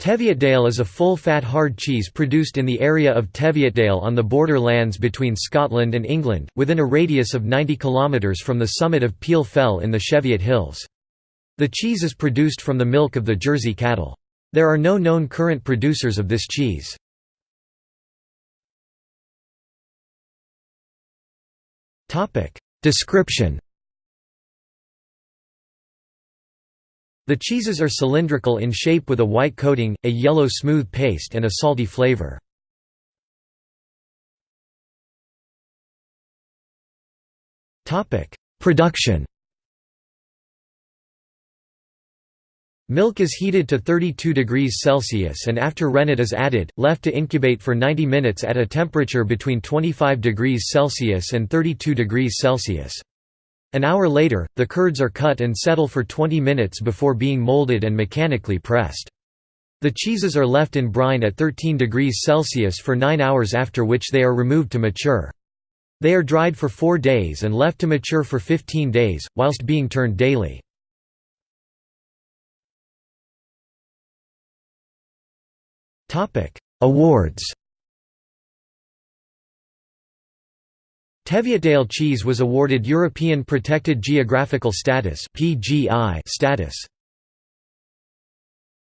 Teviotdale is a full-fat hard cheese produced in the area of Teviotdale on the border lands between Scotland and England, within a radius of 90 km from the summit of Peel Fell in the Cheviot Hills. The cheese is produced from the milk of the Jersey cattle. There are no known current producers of this cheese. Description The cheeses are cylindrical in shape with a white coating, a yellow smooth paste and a salty flavor. Production Milk is heated to 32 degrees Celsius and after rennet is added, left to incubate for 90 minutes at a temperature between 25 degrees Celsius and 32 degrees Celsius. An hour later, the curds are cut and settle for 20 minutes before being molded and mechanically pressed. The cheeses are left in brine at 13 degrees Celsius for 9 hours after which they are removed to mature. They are dried for 4 days and left to mature for 15 days, whilst being turned daily. Awards Teviotdale cheese was awarded European Protected Geographical Status status